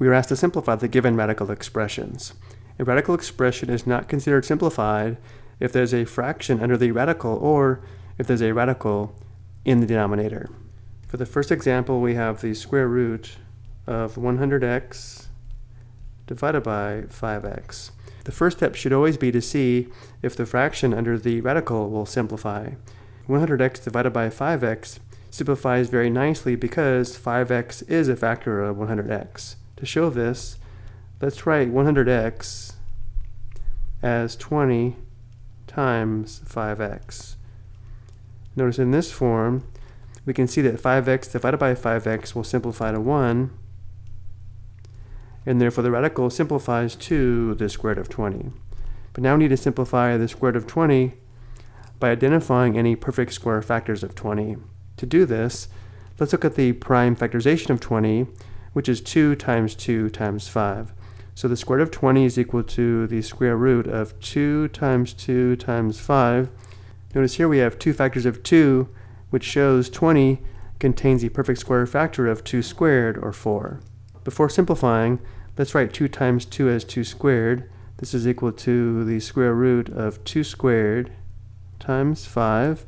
we are asked to simplify the given radical expressions. A radical expression is not considered simplified if there's a fraction under the radical or if there's a radical in the denominator. For the first example, we have the square root of 100x divided by 5x. The first step should always be to see if the fraction under the radical will simplify. 100x divided by 5x simplifies very nicely because 5x is a factor of 100x. To show this, let's write 100x as 20 times 5x. Notice in this form, we can see that 5x divided by 5x will simplify to 1, and therefore the radical simplifies to the square root of 20. But now we need to simplify the square root of 20 by identifying any perfect square factors of 20. To do this, let's look at the prime factorization of 20, which is 2 times 2 times 5. So the square root of 20 is equal to the square root of 2 times 2 times 5. Notice here we have two factors of 2, which shows 20 contains the perfect square factor of 2 squared, or 4. Before simplifying, let's write 2 times 2 as 2 squared. This is equal to the square root of 2 squared times 5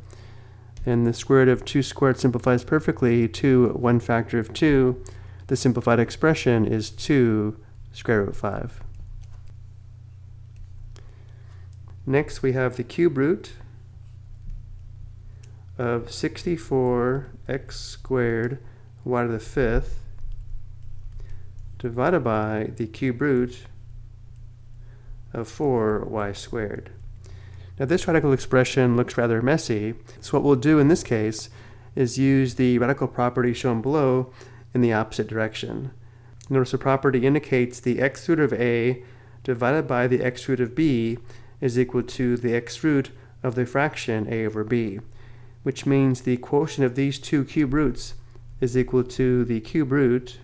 and the square root of 2 squared simplifies perfectly to 1 factor of 2. The simplified expression is 2 square root 5. Next we have the cube root of 64x squared y to the fifth divided by the cube root of 4y squared. Now this radical expression looks rather messy, so what we'll do in this case is use the radical property shown below in the opposite direction. Notice the property indicates the x root of a divided by the x root of b is equal to the x root of the fraction a over b, which means the quotient of these two cube roots is equal to the cube root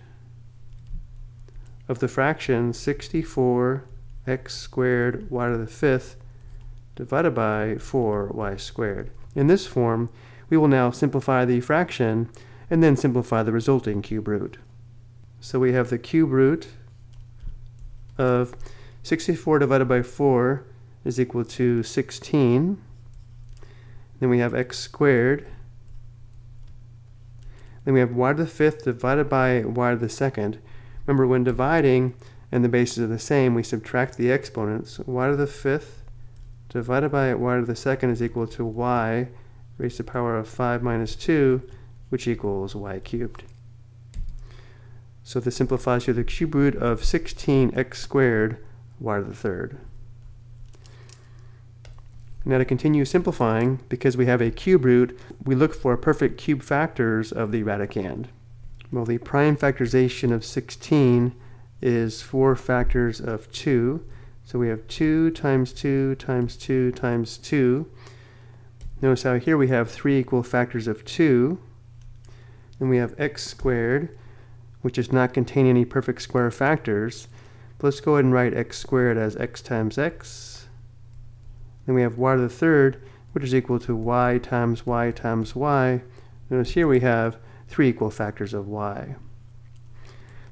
of the fraction 64 x squared y to the fifth divided by 4y squared. In this form, we will now simplify the fraction and then simplify the resulting cube root. So we have the cube root of 64 divided by 4 is equal to 16. Then we have x squared. Then we have y to the fifth divided by y to the second. Remember, when dividing and the bases are the same, we subtract the exponents. y to the fifth divided by y to the second is equal to y raised to the power of 5 minus 2, which equals y cubed. So this simplifies to the cube root of 16x squared y to the third. Now to continue simplifying, because we have a cube root, we look for perfect cube factors of the radicand. Well, the prime factorization of 16 is 4 factors of 2, so we have 2 times 2 times 2 times 2. Notice how here we have three equal factors of 2. Then we have x squared, which does not contain any perfect square factors. But let's go ahead and write x squared as x times x. Then we have y to the third, which is equal to y times y times y. Notice here we have three equal factors of y.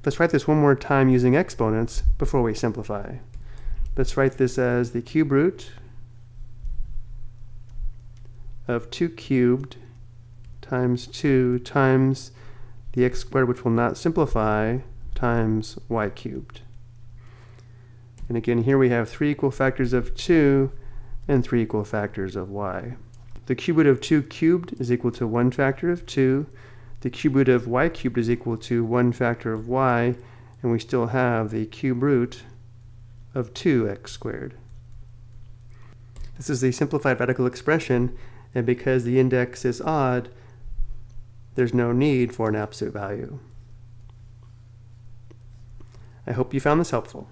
Let's write this one more time using exponents before we simplify. Let's write this as the cube root of 2 cubed times 2 times the x squared, which will not simplify, times y cubed. And again, here we have three equal factors of 2 and three equal factors of y. The cube root of 2 cubed is equal to 1 factor of 2. The cube root of y cubed is equal to 1 factor of y. And we still have the cube root of 2x squared. This is the simplified radical expression, and because the index is odd, there's no need for an absolute value. I hope you found this helpful.